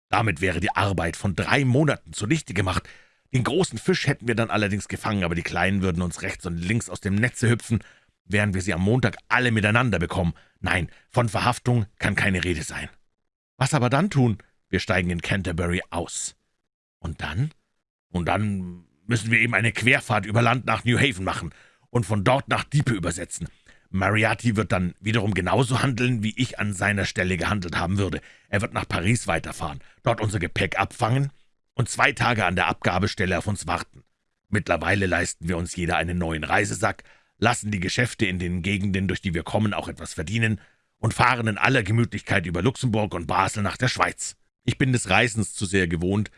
[SPEAKER 1] Damit wäre die Arbeit von drei Monaten zunichte gemacht. Den großen Fisch hätten wir dann allerdings gefangen, aber die Kleinen würden uns rechts und links aus dem Netze hüpfen, während wir sie am Montag alle miteinander bekommen. Nein, von Verhaftung kann keine Rede sein. Was aber dann tun? Wir steigen in Canterbury aus. Und dann? Und dann müssen wir eben eine Querfahrt über Land nach New Haven machen und von dort nach Diepe übersetzen. Mariati wird dann wiederum genauso handeln, wie ich an seiner Stelle gehandelt haben würde. Er wird nach Paris weiterfahren, dort unser Gepäck abfangen und zwei Tage an der Abgabestelle auf uns warten. Mittlerweile leisten wir uns jeder einen neuen Reisesack, lassen die Geschäfte in den Gegenden, durch die wir kommen, auch etwas verdienen und fahren in aller Gemütlichkeit über Luxemburg und Basel nach der Schweiz. Ich bin des Reisens zu sehr gewohnt,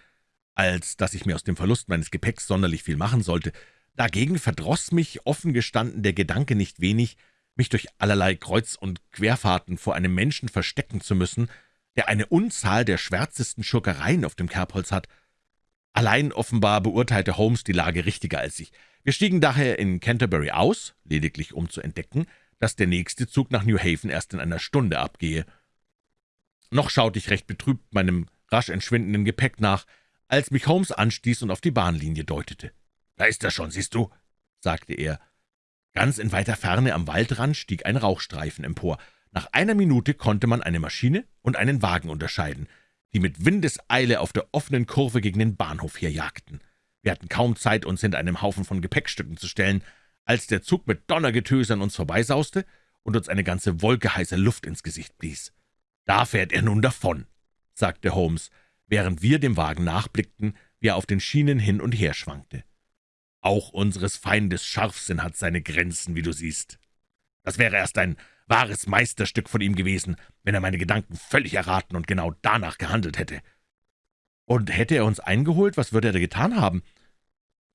[SPEAKER 1] als dass ich mir aus dem Verlust meines Gepäcks sonderlich viel machen sollte. Dagegen verdroß mich, offen gestanden, der Gedanke nicht wenig, mich durch allerlei Kreuz- und Querfahrten vor einem Menschen verstecken zu müssen, der eine Unzahl der schwärzesten Schurkereien auf dem Kerbholz hat. Allein offenbar beurteilte Holmes die Lage richtiger als ich. Wir stiegen daher in Canterbury aus, lediglich um zu entdecken, dass der nächste Zug nach New Haven erst in einer Stunde abgehe. Noch schaute ich recht betrübt meinem rasch entschwindenden Gepäck nach, als mich Holmes anstieß und auf die Bahnlinie deutete. »Da ist er schon, siehst du?« sagte er. Ganz in weiter Ferne am Waldrand stieg ein Rauchstreifen empor. Nach einer Minute konnte man eine Maschine und einen Wagen unterscheiden, die mit Windeseile auf der offenen Kurve gegen den Bahnhof herjagten. Wir hatten kaum Zeit, uns hinter einem Haufen von Gepäckstücken zu stellen, als der Zug mit Donnergetöse an uns vorbeisauste und uns eine ganze Wolke heißer Luft ins Gesicht blies. »Da fährt er nun davon«, sagte Holmes, während wir dem Wagen nachblickten, wie er auf den Schienen hin und her schwankte. »Auch unseres Feindes Scharfsinn hat seine Grenzen, wie du siehst. Das wäre erst ein wahres Meisterstück von ihm gewesen, wenn er meine Gedanken völlig erraten und genau danach gehandelt hätte. Und hätte er uns eingeholt, was würde er da getan haben?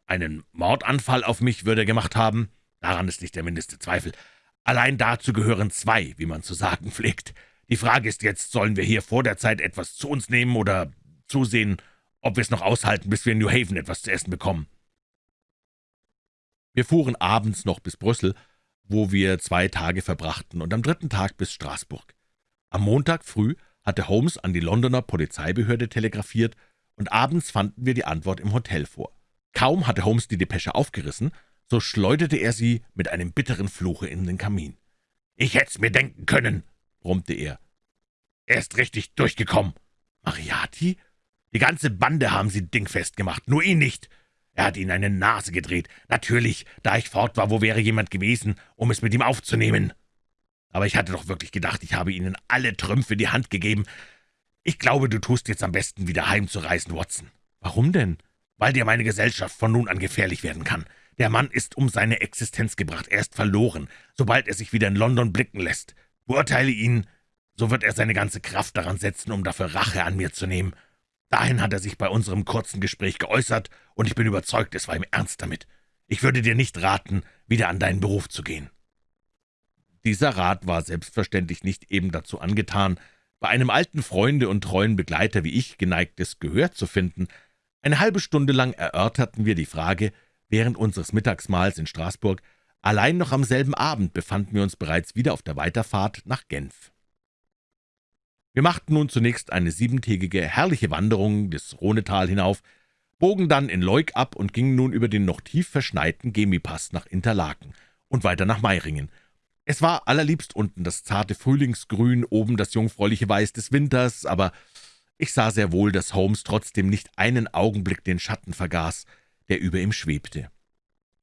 [SPEAKER 1] Einen Mordanfall auf mich würde er gemacht haben, daran ist nicht der mindeste Zweifel. Allein dazu gehören zwei, wie man zu sagen pflegt. Die Frage ist jetzt, sollen wir hier vor der Zeit etwas zu uns nehmen oder zusehen, ob wir es noch aushalten, bis wir in New Haven etwas zu essen bekommen?« Wir fuhren abends noch bis Brüssel, wo wir zwei Tage verbrachten, und am dritten Tag bis Straßburg. Am Montag früh hatte Holmes an die Londoner Polizeibehörde telegrafiert, und abends fanden wir die Antwort im Hotel vor. Kaum hatte Holmes die Depesche aufgerissen, so schleuderte er sie mit einem bitteren Fluche in den Kamin. »Ich hätt's mir denken können«, brummte er. »Er ist richtig durchgekommen.« »Mariati? Die ganze Bande haben sie dingfest gemacht, nur ihn nicht. Er hat ihnen eine Nase gedreht. Natürlich, da ich fort war, wo wäre jemand gewesen, um es mit ihm aufzunehmen? Aber ich hatte doch wirklich gedacht, ich habe ihnen alle Trümpfe die Hand gegeben. Ich glaube, du tust jetzt am besten, wieder heimzureisen, Watson.« »Warum denn?« »Weil dir meine Gesellschaft von nun an gefährlich werden kann. Der Mann ist um seine Existenz gebracht, er ist verloren, sobald er sich wieder in London blicken lässt. Beurteile ihn, so wird er seine ganze Kraft daran setzen, um dafür Rache an mir zu nehmen. Dahin hat er sich bei unserem kurzen Gespräch geäußert, und ich bin überzeugt, es war ihm ernst damit. Ich würde dir nicht raten, wieder an deinen Beruf zu gehen.« Dieser Rat war selbstverständlich nicht eben dazu angetan, bei einem alten Freunde und treuen Begleiter wie ich geneigtes Gehör zu finden. Eine halbe Stunde lang erörterten wir die Frage, während unseres Mittagsmahls in Straßburg, allein noch am selben Abend befanden wir uns bereits wieder auf der Weiterfahrt nach Genf. Wir machten nun zunächst eine siebentägige, herrliche Wanderung des Rhonetal hinauf, bogen dann in Leuk ab und gingen nun über den noch tief verschneiten Gemipass nach Interlaken und weiter nach Meiringen. Es war allerliebst unten das zarte Frühlingsgrün, oben das jungfräuliche Weiß des Winters, aber ich sah sehr wohl, dass Holmes trotzdem nicht einen Augenblick den Schatten vergaß, der über ihm schwebte.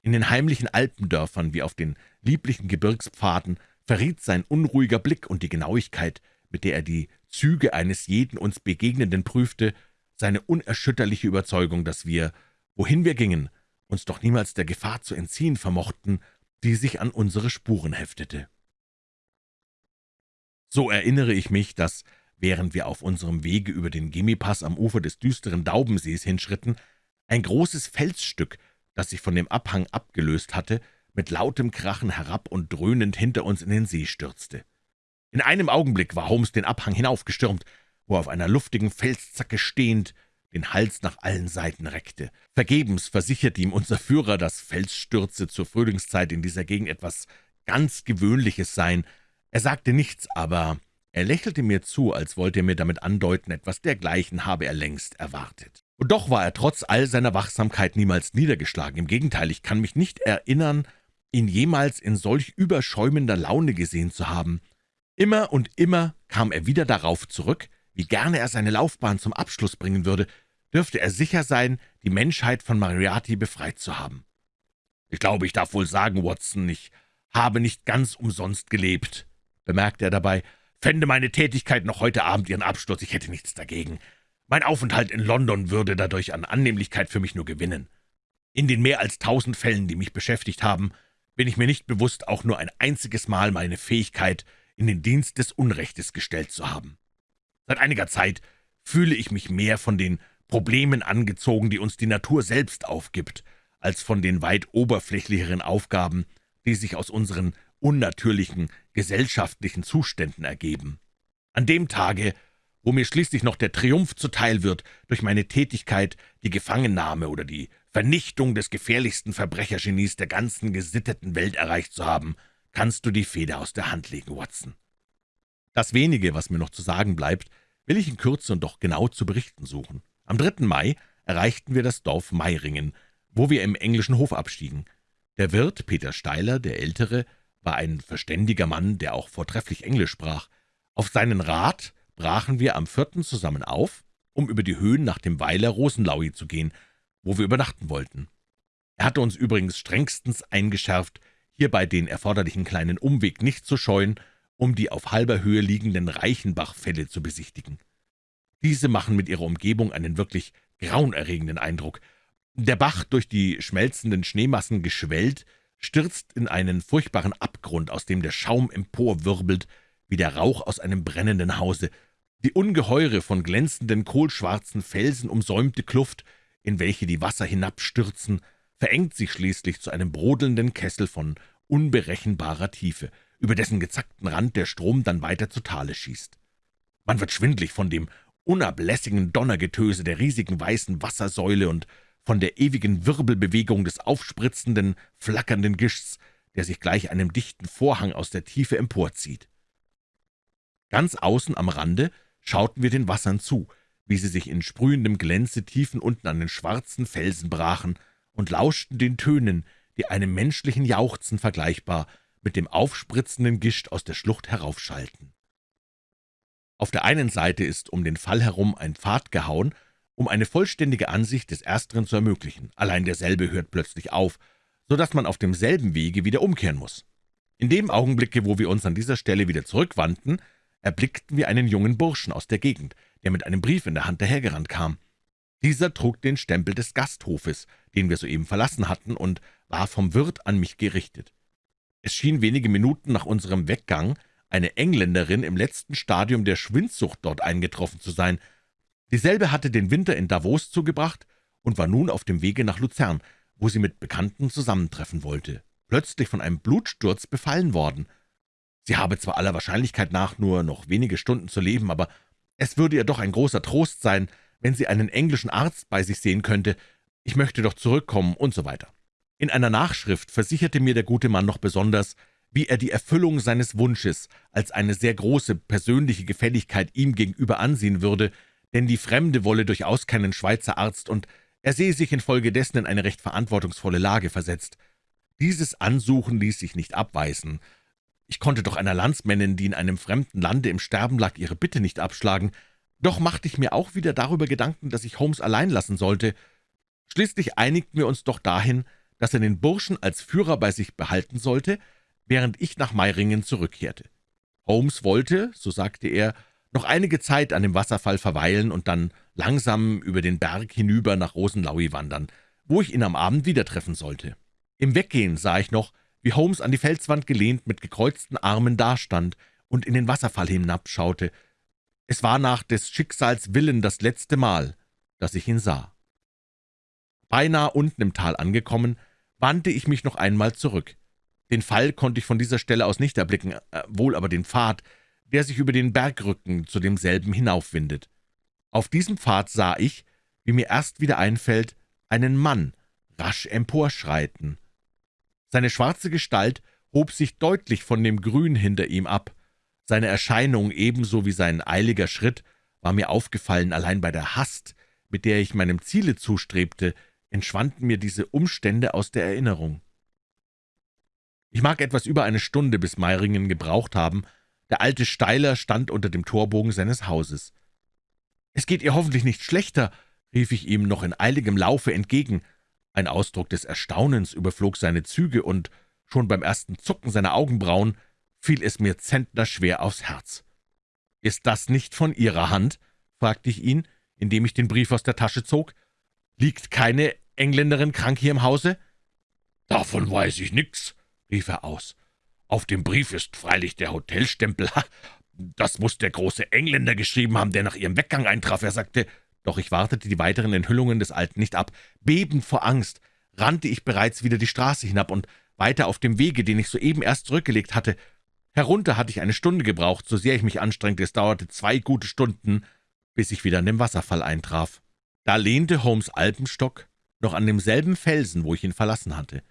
[SPEAKER 1] In den heimlichen Alpendörfern wie auf den lieblichen Gebirgspfaden verriet sein unruhiger Blick und die Genauigkeit, mit der er die Züge eines jeden uns Begegnenden prüfte, seine unerschütterliche Überzeugung, dass wir, wohin wir gingen, uns doch niemals der Gefahr zu entziehen vermochten, die sich an unsere Spuren heftete. So erinnere ich mich, dass, während wir auf unserem Wege über den Gemipass am Ufer des düsteren Daubensees hinschritten, ein großes Felsstück, das sich von dem Abhang abgelöst hatte, mit lautem Krachen herab und dröhnend hinter uns in den See stürzte. In einem Augenblick war Holmes den Abhang hinaufgestürmt, wo er auf einer luftigen Felszacke stehend den Hals nach allen Seiten reckte. Vergebens versicherte ihm unser Führer, dass Felsstürze zur Frühlingszeit in dieser Gegend etwas ganz Gewöhnliches seien. Er sagte nichts, aber er lächelte mir zu, als wollte er mir damit andeuten, etwas dergleichen habe er längst erwartet. Und doch war er trotz all seiner Wachsamkeit niemals niedergeschlagen. Im Gegenteil, ich kann mich nicht erinnern, ihn jemals in solch überschäumender Laune gesehen zu haben. Immer und immer kam er wieder darauf zurück, wie gerne er seine Laufbahn zum Abschluss bringen würde, dürfte er sicher sein, die Menschheit von Moriarty befreit zu haben. »Ich glaube, ich darf wohl sagen, Watson, ich habe nicht ganz umsonst gelebt«, bemerkte er dabei, »fände meine Tätigkeit noch heute Abend ihren Abschluss, ich hätte nichts dagegen. Mein Aufenthalt in London würde dadurch an Annehmlichkeit für mich nur gewinnen. In den mehr als tausend Fällen, die mich beschäftigt haben, bin ich mir nicht bewusst, auch nur ein einziges Mal meine Fähigkeit in den Dienst des Unrechtes gestellt zu haben. Seit einiger Zeit fühle ich mich mehr von den Problemen angezogen, die uns die Natur selbst aufgibt, als von den weit oberflächlicheren Aufgaben, die sich aus unseren unnatürlichen gesellschaftlichen Zuständen ergeben. An dem Tage, wo mir schließlich noch der Triumph zuteil wird, durch meine Tätigkeit die Gefangennahme oder die Vernichtung des gefährlichsten Verbrechergenies der ganzen gesitteten Welt erreicht zu haben, kannst du die Feder aus der Hand legen, Watson. Das wenige, was mir noch zu sagen bleibt, will ich in Kürze und doch genau zu berichten suchen. Am 3. Mai erreichten wir das Dorf Meiringen, wo wir im englischen Hof abstiegen. Der Wirt, Peter Steiler, der Ältere, war ein verständiger Mann, der auch vortrefflich Englisch sprach. Auf seinen Rat brachen wir am 4. zusammen auf, um über die Höhen nach dem Weiler Rosenlaui zu gehen, wo wir übernachten wollten. Er hatte uns übrigens strengstens eingeschärft, hierbei den erforderlichen kleinen Umweg nicht zu scheuen, um die auf halber Höhe liegenden Reichenbachfälle zu besichtigen. Diese machen mit ihrer Umgebung einen wirklich grauenerregenden Eindruck. Der Bach, durch die schmelzenden Schneemassen geschwellt, stürzt in einen furchtbaren Abgrund, aus dem der Schaum emporwirbelt, wie der Rauch aus einem brennenden Hause. Die ungeheure, von glänzenden, kohlschwarzen Felsen umsäumte Kluft, in welche die Wasser hinabstürzen, verengt sich schließlich zu einem brodelnden Kessel von unberechenbarer Tiefe, über dessen gezackten Rand der Strom dann weiter zu Tale schießt. Man wird schwindlig von dem unablässigen Donnergetöse der riesigen weißen Wassersäule und von der ewigen Wirbelbewegung des aufspritzenden, flackernden Gischts, der sich gleich einem dichten Vorhang aus der Tiefe emporzieht. Ganz außen am Rande schauten wir den Wassern zu, wie sie sich in sprühendem Glänze tiefen unten an den schwarzen Felsen brachen, und lauschten den Tönen, die einem menschlichen Jauchzen vergleichbar mit dem aufspritzenden Gischt aus der Schlucht heraufschallten. Auf der einen Seite ist um den Fall herum ein Pfad gehauen, um eine vollständige Ansicht des Ersteren zu ermöglichen. Allein derselbe hört plötzlich auf, so dass man auf demselben Wege wieder umkehren muss. In dem Augenblicke, wo wir uns an dieser Stelle wieder zurückwandten, erblickten wir einen jungen Burschen aus der Gegend, der mit einem Brief in der Hand dahergerannt kam. Dieser trug den Stempel des Gasthofes, den wir soeben verlassen hatten, und war vom Wirt an mich gerichtet. Es schien wenige Minuten nach unserem Weggang eine Engländerin im letzten Stadium der Schwindsucht dort eingetroffen zu sein. Dieselbe hatte den Winter in Davos zugebracht und war nun auf dem Wege nach Luzern, wo sie mit Bekannten zusammentreffen wollte, plötzlich von einem Blutsturz befallen worden. Sie habe zwar aller Wahrscheinlichkeit nach nur noch wenige Stunden zu leben, aber es würde ihr doch ein großer Trost sein, wenn sie einen englischen Arzt bei sich sehen könnte. Ich möchte doch zurückkommen und so weiter. In einer Nachschrift versicherte mir der gute Mann noch besonders, wie er die Erfüllung seines Wunsches als eine sehr große persönliche Gefälligkeit ihm gegenüber ansehen würde, denn die Fremde wolle durchaus keinen Schweizer Arzt, und er sehe sich infolgedessen in eine recht verantwortungsvolle Lage versetzt. Dieses Ansuchen ließ sich nicht abweisen. Ich konnte doch einer Landsmännin, die in einem fremden Lande im Sterben lag, ihre Bitte nicht abschlagen. Doch machte ich mir auch wieder darüber Gedanken, dass ich Holmes allein lassen sollte. Schließlich einigten wir uns doch dahin, dass er den Burschen als Führer bei sich behalten sollte, während ich nach Meiringen zurückkehrte. Holmes wollte, so sagte er, noch einige Zeit an dem Wasserfall verweilen und dann langsam über den Berg hinüber nach Rosenlaui wandern, wo ich ihn am Abend wieder treffen sollte. Im Weggehen sah ich noch, wie Holmes an die Felswand gelehnt mit gekreuzten Armen dastand und in den Wasserfall hinabschaute. Es war nach des Schicksals Willen das letzte Mal, dass ich ihn sah. Beinahe unten im Tal angekommen, wandte ich mich noch einmal zurück. Den Fall konnte ich von dieser Stelle aus nicht erblicken, äh, wohl aber den Pfad, der sich über den Bergrücken zu demselben hinaufwindet. Auf diesem Pfad sah ich, wie mir erst wieder einfällt, einen Mann rasch emporschreiten. Seine schwarze Gestalt hob sich deutlich von dem Grün hinter ihm ab. Seine Erscheinung ebenso wie sein eiliger Schritt war mir aufgefallen, allein bei der Hast, mit der ich meinem Ziele zustrebte, entschwanden mir diese Umstände aus der Erinnerung. Ich mag etwas über eine Stunde bis Meiringen gebraucht haben. Der alte Steiler stand unter dem Torbogen seines Hauses. »Es geht ihr hoffentlich nicht schlechter«, rief ich ihm noch in eiligem Laufe entgegen. Ein Ausdruck des Erstaunens überflog seine Züge, und schon beim ersten Zucken seiner Augenbrauen fiel es mir zentnerschwer aufs Herz. »Ist das nicht von Ihrer Hand?« fragte ich ihn, indem ich den Brief aus der Tasche zog. »Liegt keine Engländerin krank hier im Hause?« »Davon weiß ich nix«, rief er aus. »Auf dem Brief ist freilich der Hotelstempel. Das muss der große Engländer geschrieben haben, der nach ihrem Weggang eintraf.« Er sagte, doch ich wartete die weiteren Enthüllungen des Alten nicht ab. Bebend vor Angst rannte ich bereits wieder die Straße hinab und weiter auf dem Wege, den ich soeben erst zurückgelegt hatte. Herunter hatte ich eine Stunde gebraucht, so sehr ich mich anstrengte. Es dauerte zwei gute Stunden, bis ich wieder an dem Wasserfall eintraf. Da lehnte Holmes Alpenstock noch an demselben Felsen, wo ich ihn verlassen hatte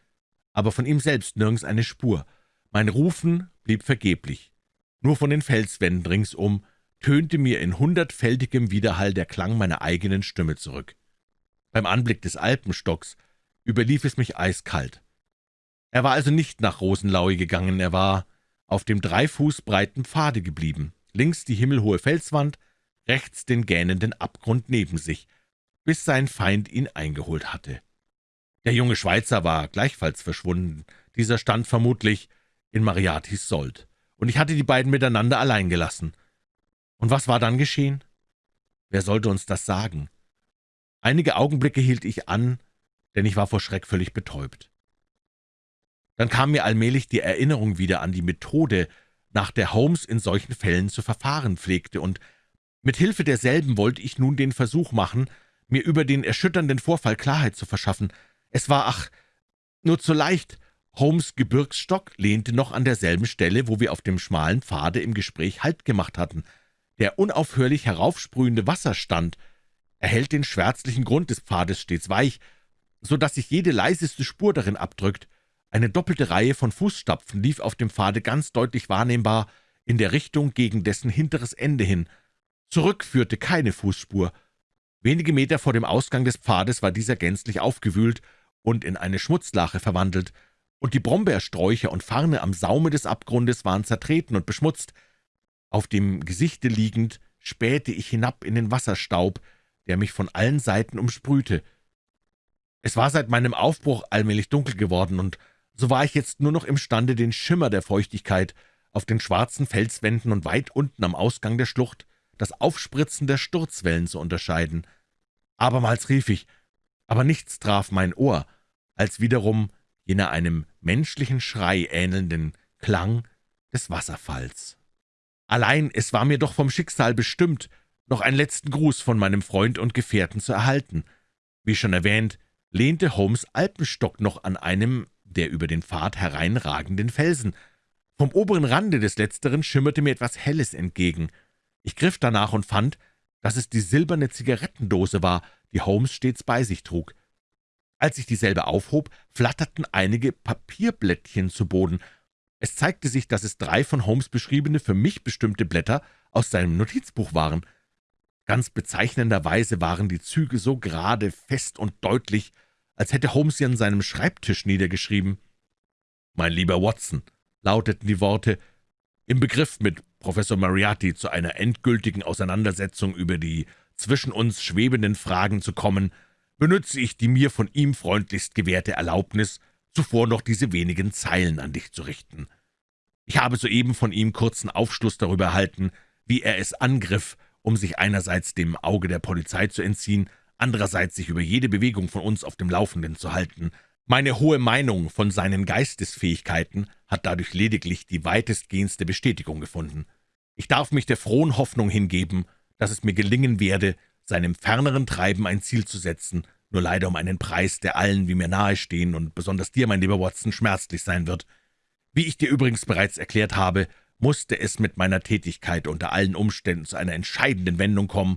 [SPEAKER 1] aber von ihm selbst nirgends eine Spur. Mein Rufen blieb vergeblich. Nur von den Felswänden ringsum tönte mir in hundertfältigem Widerhall der Klang meiner eigenen Stimme zurück. Beim Anblick des Alpenstocks überlief es mich eiskalt. Er war also nicht nach Rosenlaui gegangen, er war auf dem drei Fuß breiten Pfade geblieben, links die himmelhohe Felswand, rechts den gähnenden Abgrund neben sich. bis sein Feind ihn eingeholt hatte. Der junge Schweizer war gleichfalls verschwunden. Dieser stand vermutlich in Mariatis Sold, und ich hatte die beiden miteinander allein gelassen. Und was war dann geschehen? Wer sollte uns das sagen? Einige Augenblicke hielt ich an, denn ich war vor Schreck völlig betäubt. Dann kam mir allmählich die Erinnerung wieder an die Methode, nach der Holmes in solchen Fällen zu verfahren pflegte, und mit Hilfe derselben wollte ich nun den Versuch machen, mir über den erschütternden Vorfall Klarheit zu verschaffen. Es war, ach, nur zu leicht. Holmes' Gebirgsstock lehnte noch an derselben Stelle, wo wir auf dem schmalen Pfade im Gespräch Halt gemacht hatten. Der unaufhörlich heraufsprühende Wasserstand erhält den schwärzlichen Grund des Pfades stets weich, so dass sich jede leiseste Spur darin abdrückt. Eine doppelte Reihe von Fußstapfen lief auf dem Pfade ganz deutlich wahrnehmbar in der Richtung gegen dessen hinteres Ende hin. Zurück führte keine Fußspur. Wenige Meter vor dem Ausgang des Pfades war dieser gänzlich aufgewühlt und in eine Schmutzlache verwandelt, und die Brombeersträucher und Farne am Saume des Abgrundes waren zertreten und beschmutzt. Auf dem Gesichte liegend spähte ich hinab in den Wasserstaub, der mich von allen Seiten umsprühte. Es war seit meinem Aufbruch allmählich dunkel geworden, und so war ich jetzt nur noch imstande, den Schimmer der Feuchtigkeit auf den schwarzen Felswänden und weit unten am Ausgang der Schlucht das Aufspritzen der Sturzwellen zu unterscheiden. Abermals rief ich, aber nichts traf mein Ohr, als wiederum jener einem menschlichen Schrei ähnelnden Klang des Wasserfalls. Allein es war mir doch vom Schicksal bestimmt, noch einen letzten Gruß von meinem Freund und Gefährten zu erhalten. Wie schon erwähnt, lehnte Holmes Alpenstock noch an einem der über den Pfad hereinragenden Felsen. Vom oberen Rande des letzteren schimmerte mir etwas Helles entgegen. Ich griff danach und fand, dass es die silberne Zigarettendose war, die Holmes stets bei sich trug. Als ich dieselbe aufhob, flatterten einige Papierblättchen zu Boden. Es zeigte sich, dass es drei von Holmes beschriebene, für mich bestimmte Blätter aus seinem Notizbuch waren. Ganz bezeichnenderweise waren die Züge so gerade, fest und deutlich, als hätte Holmes sie an seinem Schreibtisch niedergeschrieben. »Mein lieber Watson«, lauteten die Worte, »im Begriff, mit Professor Moriarty zu einer endgültigen Auseinandersetzung über die zwischen uns schwebenden Fragen zu kommen, benütze ich die mir von ihm freundlichst gewährte Erlaubnis, zuvor noch diese wenigen Zeilen an dich zu richten. Ich habe soeben von ihm kurzen Aufschluss darüber erhalten, wie er es angriff, um sich einerseits dem Auge der Polizei zu entziehen, andererseits sich über jede Bewegung von uns auf dem Laufenden zu halten. Meine hohe Meinung von seinen Geistesfähigkeiten hat dadurch lediglich die weitestgehendste Bestätigung gefunden. Ich darf mich der frohen Hoffnung hingeben, dass es mir gelingen werde, seinem ferneren Treiben ein Ziel zu setzen, nur leider um einen Preis, der allen, wie mir nahestehen und besonders dir, mein lieber Watson, schmerzlich sein wird. Wie ich dir übrigens bereits erklärt habe, musste es mit meiner Tätigkeit unter allen Umständen zu einer entscheidenden Wendung kommen,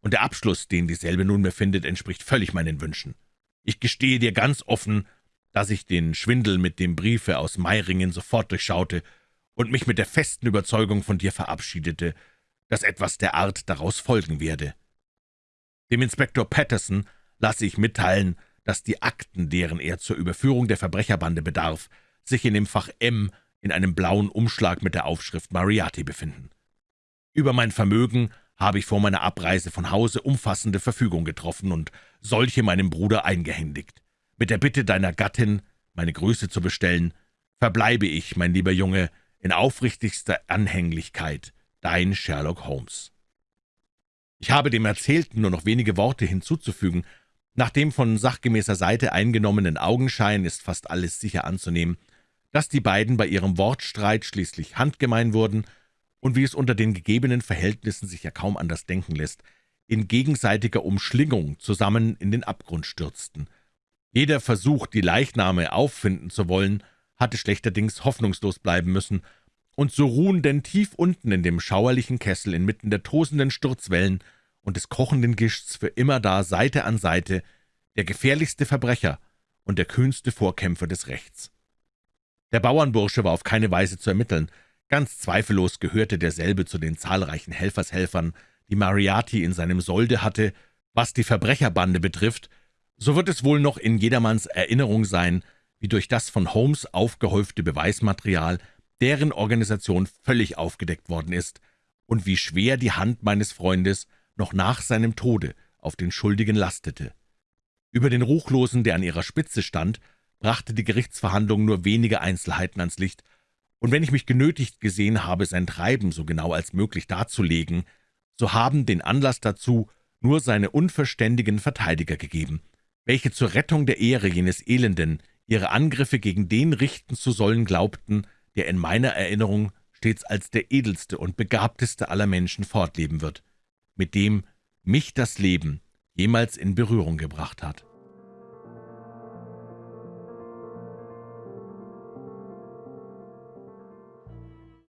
[SPEAKER 1] und der Abschluss, den dieselbe nunmehr findet, entspricht völlig meinen Wünschen. Ich gestehe dir ganz offen, dass ich den Schwindel mit dem Briefe aus Meiringen sofort durchschaute und mich mit der festen Überzeugung von dir verabschiedete, dass etwas der Art daraus folgen werde. Dem Inspektor Patterson lasse ich mitteilen, dass die Akten, deren er zur Überführung der Verbrecherbande bedarf, sich in dem Fach M in einem blauen Umschlag mit der Aufschrift Mariati befinden. Über mein Vermögen habe ich vor meiner Abreise von Hause umfassende Verfügung getroffen und solche meinem Bruder eingehändigt. Mit der Bitte deiner Gattin, meine Größe zu bestellen, verbleibe ich, mein lieber Junge, in aufrichtigster Anhänglichkeit, dein Sherlock Holmes. Ich habe dem Erzählten nur noch wenige Worte hinzuzufügen. Nach dem von sachgemäßer Seite eingenommenen Augenschein ist fast alles sicher anzunehmen, dass die beiden bei ihrem Wortstreit schließlich handgemein wurden und wie es unter den gegebenen Verhältnissen sich ja kaum anders denken lässt, in gegenseitiger Umschlingung zusammen in den Abgrund stürzten. Jeder Versuch, die Leichname auffinden zu wollen, hatte schlechterdings hoffnungslos bleiben müssen, und so ruhen denn tief unten in dem schauerlichen Kessel inmitten der tosenden Sturzwellen und des kochenden Gischts für immer da Seite an Seite der gefährlichste Verbrecher und der kühnste Vorkämpfer des Rechts. Der Bauernbursche war auf keine Weise zu ermitteln, Ganz zweifellos gehörte derselbe zu den zahlreichen Helfershelfern, die Mariati in seinem Solde hatte. Was die Verbrecherbande betrifft, so wird es wohl noch in jedermanns Erinnerung sein, wie durch das von Holmes aufgehäufte Beweismaterial deren Organisation völlig aufgedeckt worden ist und wie schwer die Hand meines Freundes noch nach seinem Tode auf den Schuldigen lastete. Über den Ruchlosen, der an ihrer Spitze stand, brachte die Gerichtsverhandlung nur wenige Einzelheiten ans Licht, und wenn ich mich genötigt gesehen habe, sein Treiben so genau als möglich darzulegen, so haben den Anlass dazu nur seine unverständigen Verteidiger gegeben, welche zur Rettung der Ehre jenes Elenden ihre Angriffe gegen den richten zu sollen glaubten, der in meiner Erinnerung stets als der edelste und begabteste aller Menschen fortleben wird, mit dem mich das Leben jemals in Berührung gebracht hat.